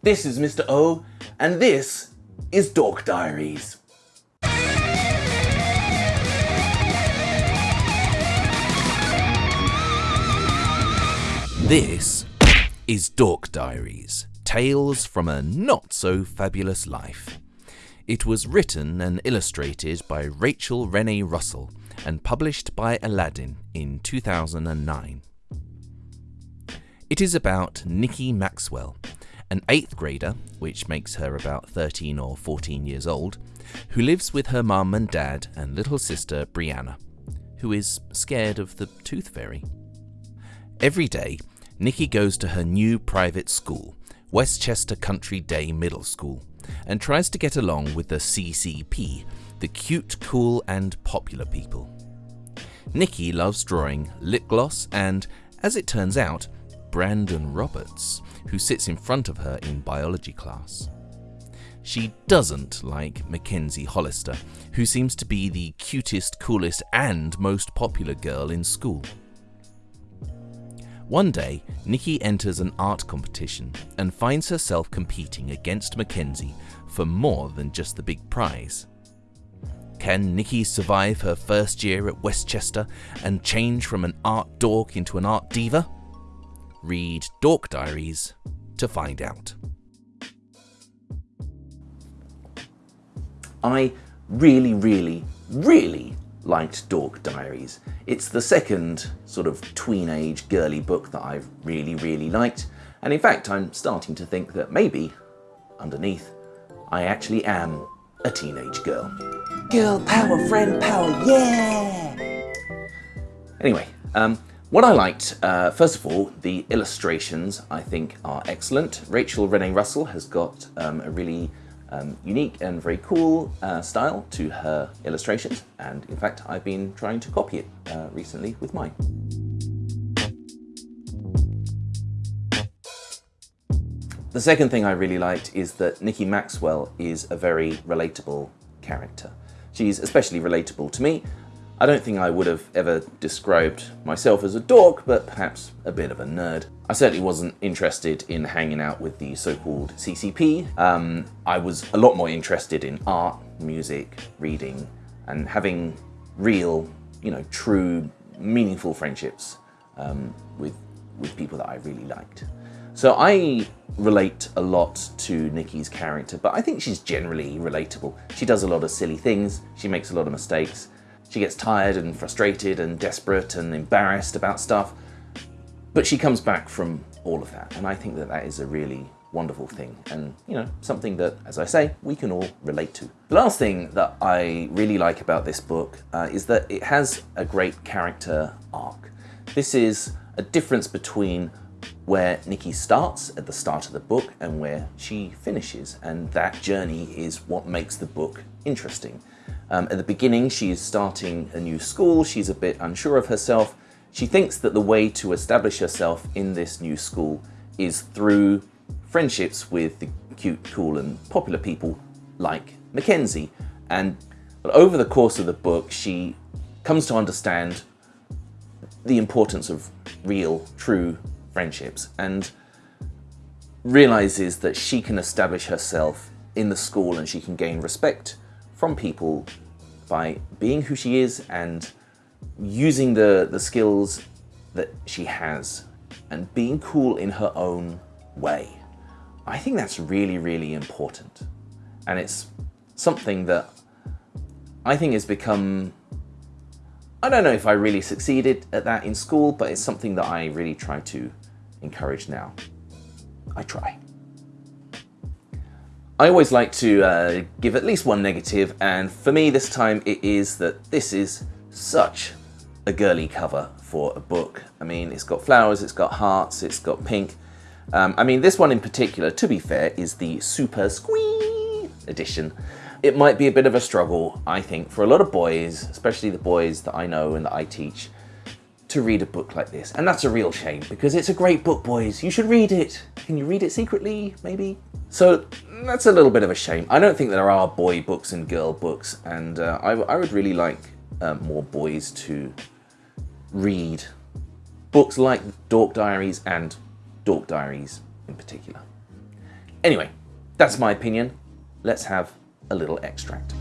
This is Mr. O, and this is Dork Diaries. This is Dork Diaries, tales from a not so fabulous life. It was written and illustrated by Rachel Renee Russell and published by Aladdin in 2009. It is about Nikki Maxwell, an eighth grader, which makes her about 13 or 14 years old, who lives with her mum and dad and little sister Brianna, who is scared of the tooth fairy. Every day, Nikki goes to her new private school, Westchester Country Day Middle School, and tries to get along with the CCP, the cute, cool, and popular people. Nikki loves drawing, lip gloss, and, as it turns out, Brandon Roberts, who sits in front of her in biology class. She doesn't like Mackenzie Hollister, who seems to be the cutest, coolest, and most popular girl in school. One day, Nikki enters an art competition and finds herself competing against Mackenzie for more than just the big prize. Can Nikki survive her first year at Westchester and change from an art dork into an art diva? Read Dork Diaries to find out. I really, really, really liked Dork Diaries. It's the second sort of tween-age girly book that I've really, really liked. And in fact, I'm starting to think that maybe, underneath, I actually am a teenage girl. Girl power, friend power, yeah! Anyway, um, what I liked, uh, first of all, the illustrations I think are excellent. Rachel Renee Russell has got um, a really um, unique and very cool uh, style to her illustrations and in fact I've been trying to copy it uh, recently with mine. The second thing I really liked is that Nikki Maxwell is a very relatable character. She's especially relatable to me. I don't think I would have ever described myself as a dork, but perhaps a bit of a nerd. I certainly wasn't interested in hanging out with the so-called CCP. Um, I was a lot more interested in art, music, reading, and having real, you know, true, meaningful friendships um, with, with people that I really liked. So I relate a lot to Nikki's character, but I think she's generally relatable. She does a lot of silly things, she makes a lot of mistakes, she gets tired and frustrated and desperate and embarrassed about stuff, but she comes back from all of that. And I think that that is a really wonderful thing and you know something that as I say we can all relate to. The last thing that I really like about this book uh, is that it has a great character arc. This is a difference between where Nikki starts at the start of the book and where she finishes and that journey is what makes the book interesting. Um, at the beginning she's starting a new school, she's a bit unsure of herself, she thinks that the way to establish herself in this new school is through friendships with the cute, cool and popular people like Mackenzie. And over the course of the book, she comes to understand the importance of real, true friendships and realizes that she can establish herself in the school and she can gain respect from people by being who she is and using the, the skills that she has and being cool in her own way. I think that's really, really important. And it's something that I think has become, I don't know if I really succeeded at that in school, but it's something that I really try to encourage now. I try. I always like to uh, give at least one negative, and for me this time it is that this is such a girly cover for a book. I mean, it's got flowers, it's got hearts, it's got pink. Um, I mean, this one in particular, to be fair, is the Super Squee edition. It might be a bit of a struggle, I think, for a lot of boys, especially the boys that I know and that I teach, to read a book like this. And that's a real shame, because it's a great book, boys. You should read it. Can you read it secretly, maybe? So that's a little bit of a shame. I don't think there are boy books and girl books, and uh, I, I would really like uh, more boys to read books like Dork Diaries and Dork Diaries in particular. Anyway, that's my opinion. Let's have a little extract.